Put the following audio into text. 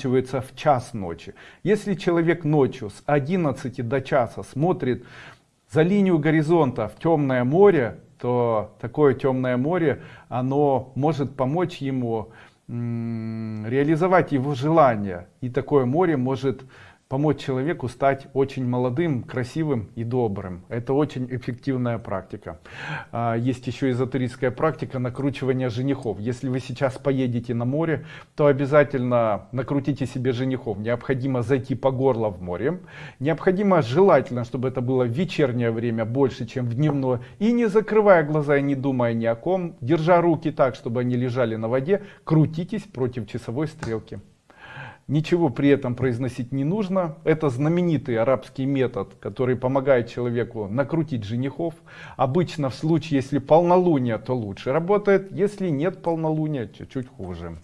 заканчивается в час ночи. Если человек ночью с 11 до часа смотрит за линию горизонта в темное море, то такое темное море, оно может помочь ему реализовать его желание. И такое море может помочь человеку стать очень молодым, красивым и добрым. Это очень эффективная практика. А, есть еще эзотерическая практика накручивания женихов. Если вы сейчас поедете на море, то обязательно накрутите себе женихов. Необходимо зайти по горло в море. Необходимо желательно, чтобы это было в вечернее время больше, чем в дневное. И не закрывая глаза и не думая ни о ком, держа руки так, чтобы они лежали на воде, крутитесь против часовой стрелки. Ничего при этом произносить не нужно. Это знаменитый арабский метод, который помогает человеку накрутить женихов. Обычно в случае, если полнолуние, то лучше работает. Если нет полнолуния, чуть-чуть хуже.